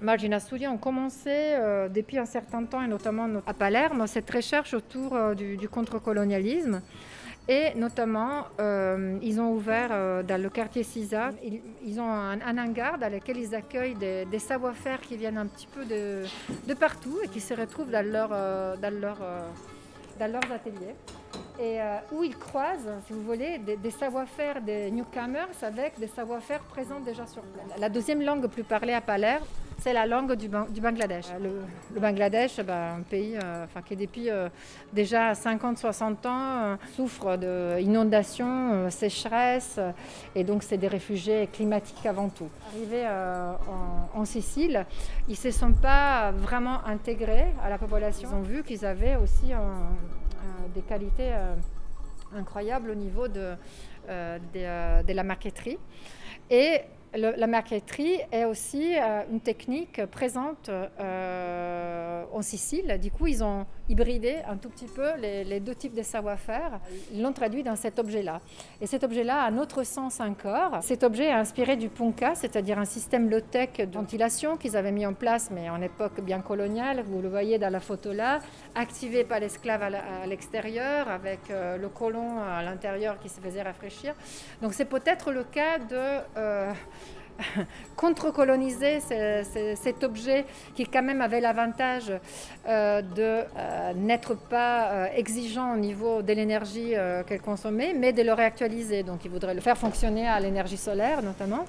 Margina Studio ont commencé euh, depuis un certain temps, et notamment à Palerme, cette recherche autour euh, du, du contre-colonialisme. Et notamment, euh, ils ont ouvert dans le quartier Cisa, ils, ont un, hangar dans lequel ils accueillent des, des savoir-faire qui viennent un petit peu de, de, partout et qui se retrouvent dans, leur, dans, leur, dans leurs ateliers. Et où ils croisent, si vous voulez, des, des savoir-faire des newcomers avec des savoir-faire présents déjà sur place. La deuxième langue plus parlée à Palerme, c'est la langue du, du Bangladesh. Le, le Bangladesh, ben, un pays euh, enfin, qui depuis euh, déjà 50-60 ans euh, souffre d'inondations, euh, sécheresse, et donc c'est des réfugiés climatiques avant tout. Arrivés en, en, Sicile, ils ne se sont pas vraiment intégrés à la population. Ils ont vu qu'ils avaient aussi des qualités incroyables au niveau de, de, de la marqueterie. Et la marqueterie est aussi euh, une technique présente euh, en Sicile. Du coup, ils ont hybridé un tout petit peu les, deux types de savoir-faire. Ils l'ont traduit dans cet objet-là. Et cet objet-là a un autre sens encore. Cet objet est inspiré du punka, c'est-à-dire un système low-tech de ventilation qu'ils avaient mis en place, mais en époque bien coloniale. Vous le voyez dans la photo là, activé par l'esclave à l'extérieur, avec euh, le colon à l'intérieur qui se faisait rafraîchir. Donc c'est peut-être le cas de... Euh, contre-coloniser cet objet qui quand même avait l'avantage euh, de euh, n'être pas euh, exigeant au niveau de l'énergie qu'elle consommait, mais de le réactualiser. Donc il voudrait le faire fonctionner à l'énergie solaire notamment.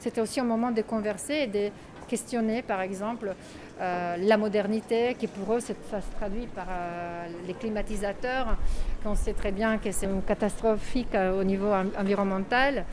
C'était aussi un moment de converser et de questionner par exemple la modernité qui pour eux ça se traduit par les climatisateurs qu'on sait très bien que c'est catastrophique au niveau environnemental